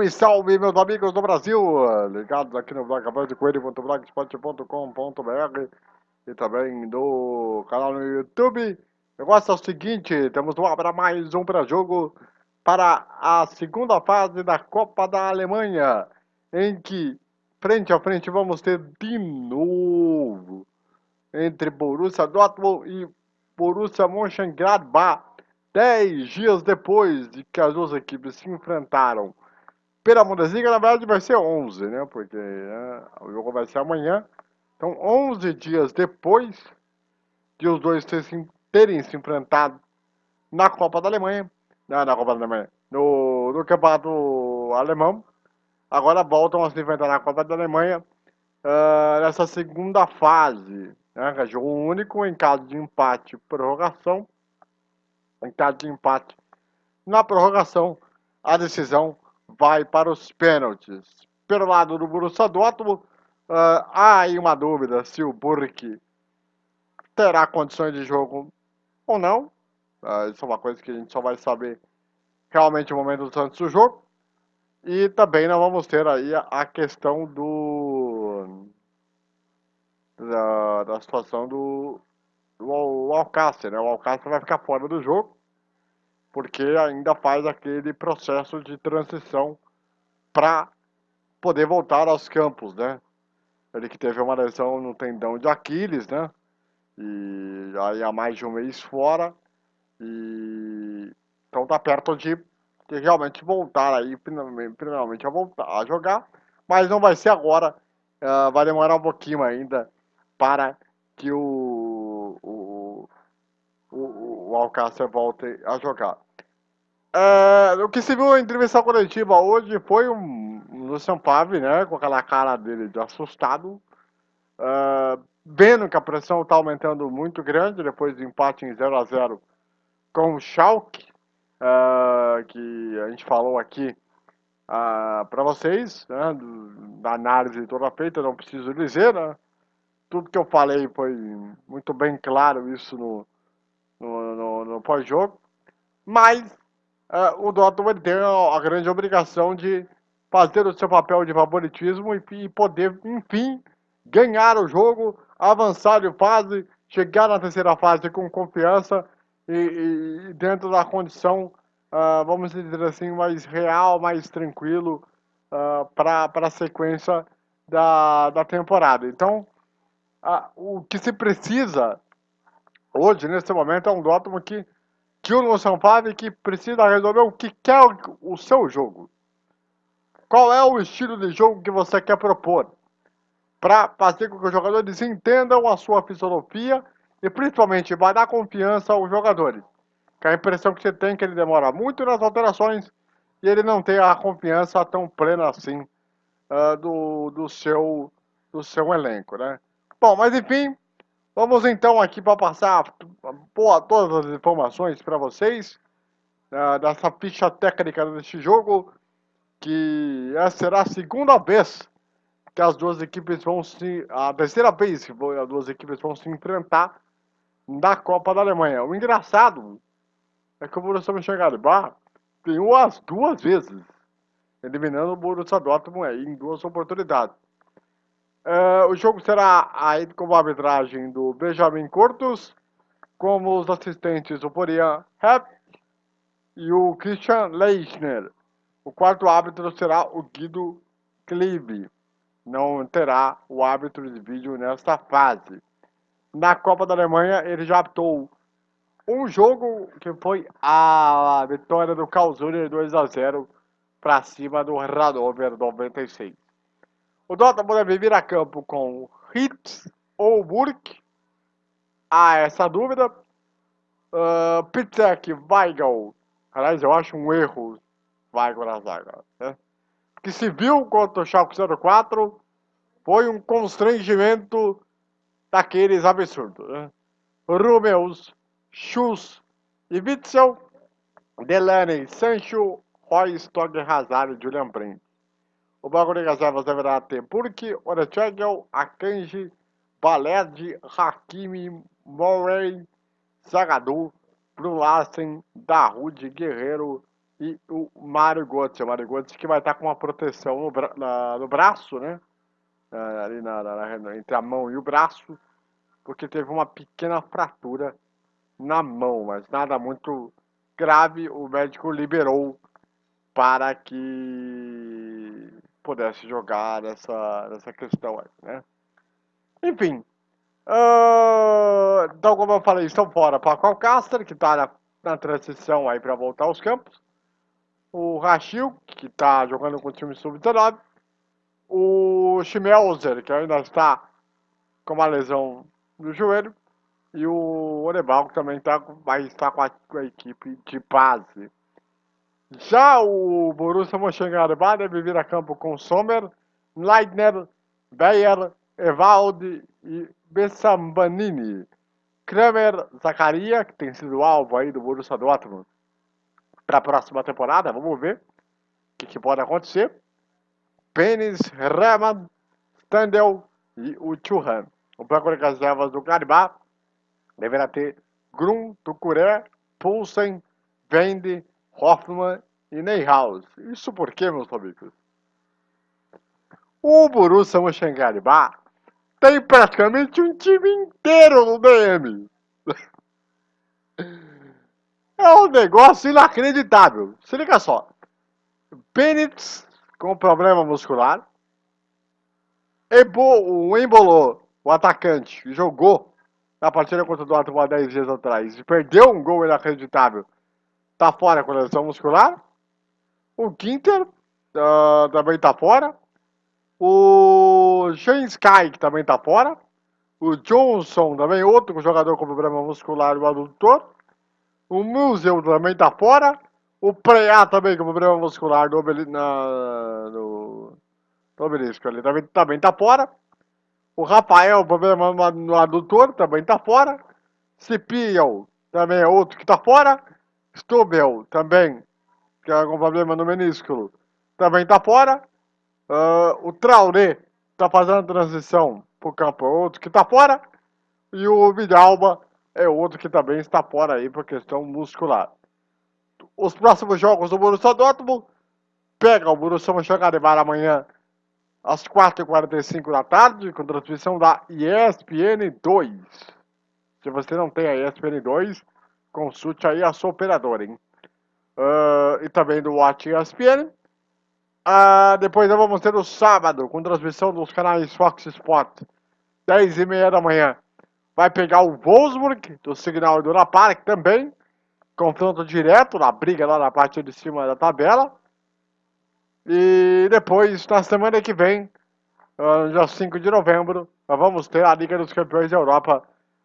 Salve, salve, meus amigos do Brasil! Ligados aqui no blog de coelho.blogspot.com.br e também do canal no YouTube. O negócio é o seguinte, temos para mais um pré-jogo para a segunda fase da Copa da Alemanha, em que, frente a frente, vamos ter de novo entre Borussia Dortmund e Borussia Mönchengladbach, 10 dias depois de que as duas equipes se enfrentaram pela Bundesliga, na verdade, vai ser 11, né? Porque né, o jogo vai ser amanhã. Então, 11 dias depois de os dois terem se enfrentado na Copa da Alemanha, não, na Copa da Alemanha, no, no Campeonato Alemão, agora voltam a se enfrentar na Copa da Alemanha uh, nessa segunda fase. Né? É jogo único em caso de empate prorrogação. Em caso de empate na prorrogação, a decisão vai para os pênaltis. Pelo lado do Borussia Dortmund, uh, há aí uma dúvida se o Burke terá condições de jogo ou não. Uh, isso é uma coisa que a gente só vai saber realmente no momento antes do jogo. E também nós vamos ter aí a, questão do da, da situação do, do Alcácer, né? O Alcácer vai ficar fora do jogo porque ainda faz aquele processo de transição para poder voltar aos campos, né? Ele que teve uma lesão no tendão de Aquiles, né? E aí há mais de um mês fora. E então tá perto de, de realmente voltar aí, primeiramente a voltar a jogar. Mas não vai ser agora. Uh, vai demorar um pouquinho ainda para que o, o, Alcácer volte a jogar. É, o que se viu na entrevista coletiva hoje foi um, um Lucian né, com aquela cara dele de assustado, é, vendo que a pressão está aumentando muito grande depois do empate em 0 a 0 com o Schalke, é, que a gente falou aqui uh, para vocês, né, da análise toda feita, não preciso dizer, né, tudo que eu falei foi muito bem claro isso no, no, pós-jogo, mas uh, o Dortmund tem a grande obrigação de fazer o seu papel de favoritismo e, e poder, enfim, ganhar o jogo, avançar de fase, chegar na terceira fase com confiança e, e dentro da condição, uh, vamos dizer assim, mais real, mais tranquilo uh, para a sequência da, da temporada. Então, uh, o que se precisa hoje, nesse momento, é um Dortmund que Júnior Sampaio que precisa resolver o que quer o seu jogo. Qual é o estilo de jogo que você quer propor? Para fazer com que os jogadores entendam a sua filosofia e principalmente vai dar confiança aos jogadores. Que a impressão que você tem é que ele demora muito nas alterações e ele não tem a confiança tão plena assim uh, do, do, seu, do seu elenco, né? Bom, mas enfim, Vamos então aqui para passar pô, todas as informações para vocês uh, dessa ficha técnica deste jogo, que essa será a segunda vez que as duas equipes vão se... a terceira vez que as duas equipes vão se enfrentar na Copa da Alemanha. O engraçado é que o Borussia Mönchengladbach ganhou as duas vezes, eliminando o Borussia Dortmund em duas oportunidades. Uh, o jogo será com a arbitragem do Benjamin Cortus, como os assistentes o Porian Hepp e o Christian Leichner. O quarto árbitro será o Guido Kliebe. Não terá o árbitro de vídeo nesta fase. Na Copa da Alemanha, ele já apitou um jogo que foi a vitória do Karlsruhe 2 a 0 para cima do Hannover 96. O Dortmund deve vir a campo com Hitz ou Burke. Há essa dúvida. Uh, Pitzek, Weigel. Aliás, eu acho um erro Weigel na zaga. Né? Que se viu contra o Schalke 04 foi um constrangimento daqueles absurdos. Né? Rumeus, Schuss e Witzel, Delaney, Sancho, Roy, Stogg, Hazard e Julian Brandt. O banco de reservas deverá ter Burke, Orechegel, Akanji, Baled, Hakimi, Murray, Zagadou, Brulassen, Darude, Guerreiro e o Mário Götze. O Mário Götze que vai estar com uma proteção no, bra na, no braço, né? Uh, ali na, na, entre a mão e o braço, porque teve uma pequena fratura na mão, mas nada muito grave. O médico liberou para que pudesse jogar nessa, nessa questão aí, né? Enfim, uh, então como eu falei, estão fora Paco Alcácer, que está na, na, transição aí para voltar aos campos, o Rachil, que está jogando com o time sub-19, o Schmelzer, que ainda está com uma lesão no joelho, e o Orebal, que também tá, vai estar com a, com a equipe de base. Já o Borussia Mönchengladbach deve vir a campo com Sommer, Leitner, Beyer, Evaldi e Bessambanini. Kramer Zacharia, que tem sido alvo aí do Borussia Dortmund para a próxima temporada, vamos ver o que, que pode acontecer. Penis, Rehmann, Standel e o Churran. O banco reservas do Gladbach deverá ter Grum, Tucuré, Poulsen, Vende, Hoffman e Neyhaus. Isso porque, meus amigos? O Borussia Mönchengladbach tem praticamente um time inteiro no DM. É um negócio inacreditável. Se liga só. Benitz com problema muscular. Ebo, o Embolou, o atacante, jogou na partida contra o Dortmund há 10 dias atrás e perdeu um gol inacreditável. Tá fora com lesão muscular. O Ginter uh, também tá fora. O Shane Sky, que também tá fora. O Johnson, também outro jogador com problema muscular e adutor. O Museu também tá fora. O Preá também com problema muscular obeli na, no, no obelisco ali também, também tá fora. O Rafael, problema no adutor, também tá fora. Cipiel, também é outro que tá fora. Stubel, também, que é com problema no menisco, também tá fora. Uh, o Traoré tá fazendo transição pro campo, é outro que tá fora. E o Vidalba é outro que também está fora aí por questão muscular. Os próximos jogos do Borussia Dortmund pega o Borussia Mönchengladbach amanhã às 4h45 da tarde, com transmissão da ESPN 2. Se você não tem a ESPN 2, consulte aí a sua operadora, hein? Uh, e também do Watch ESPN. Uh, ah, depois nós vamos ter o sábado, com transmissão dos canais Fox Sport, 10h30 da manhã. Vai pegar o Wolfsburg, do Signal do Park também. Confronto direto na briga lá na parte de cima da tabela. E depois, na semana que vem, uh, dia 5 de novembro, nós vamos ter a Liga dos Campeões da Europa,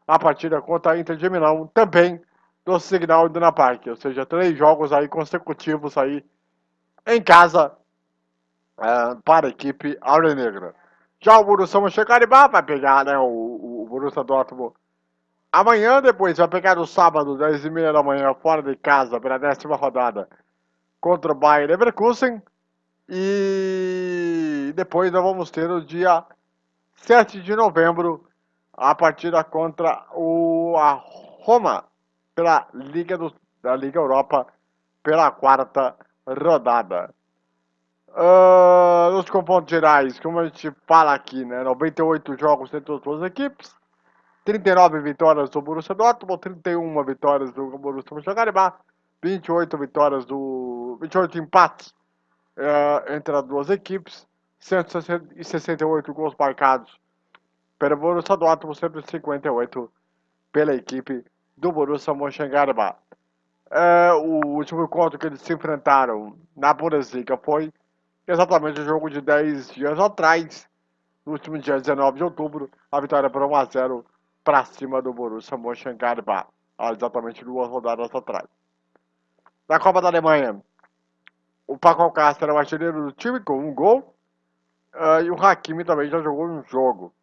a partida contra a Inter de Milão, também do Signal Iduna Park. Ou seja, três jogos aí consecutivos aí em casa uh, para a equipe Negra. Já o Borussia Mönchengladbach vai pegar né, o, o Borussia Dortmund amanhã, depois vai pegar no sábado, 10h30 da manhã, fora de casa, pela décima rodada, contra o Bayern Leverkusen. E depois nós vamos ter o dia 7 de novembro a partida contra o, a Roma pela Liga do, da Liga Europa pela quarta rodada. Uh, nos confrontos gerais, como a gente fala aqui, né, 98 jogos entre as duas equipes, 39 vitórias do Borussia Dortmund, 31 vitórias do Borussia Mönchengladbach, 28 vitórias do 28 empates é, entre as duas equipes, 168 gols marcados pelo Borussia Dortmund, 158 pela equipe do Borussia Mönchengladbach. É, o último encontro que eles se enfrentaram na Bundesliga foi exatamente o jogo de 10 dias atrás, no último dia 19 de outubro, a vitória por 1 a 0 para cima do Borussia Mönchengladbach, há exatamente duas rodadas atrás. Na Copa da Alemanha, o Paco Alcácer é o artilheiro do time com um gol. Uh, e o Hakimi também já jogou um jogo.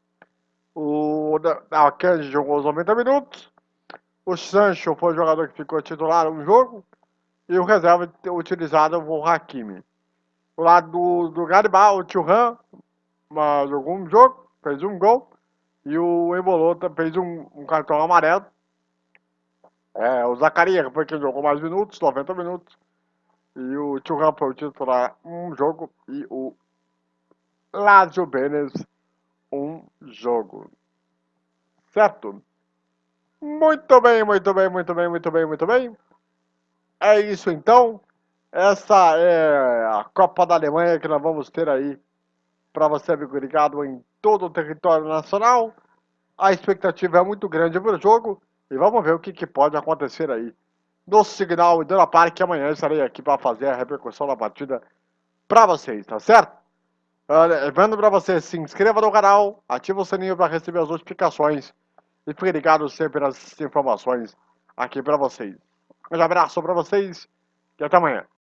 O Akanji jogou os 90 minutos. O Sancho foi o jogador que ficou titular no jogo. E o reserva utilizado foi o Hakimi. O lado do, do Garibá, o Thuram jogou um jogo, fez um gol. E o Embolota fez um, um cartão amarelo. É, o Zacarias foi quem jogou mais minutos, 90 minutos. E Thuram foi o titular um jogo e o Lazio Benes um jogo. Certo? Muito bem, muito bem, muito bem, muito bem, muito bem. É isso então. Essa é a Copa da Alemanha que nós vamos ter aí para você, amigo ligado, em todo o território nacional. A expectativa é muito grande para o jogo e vamos ver o que, que pode acontecer aí no Signal Iduna Park. Amanhã estarei aqui para fazer a repercussão da partida para vocês, tá certo? Lembrando para você, se inscreva no canal, ative o sininho para receber as notificações e fique ligado sempre nas informações aqui para vocês. Um abraço para vocês e até amanhã.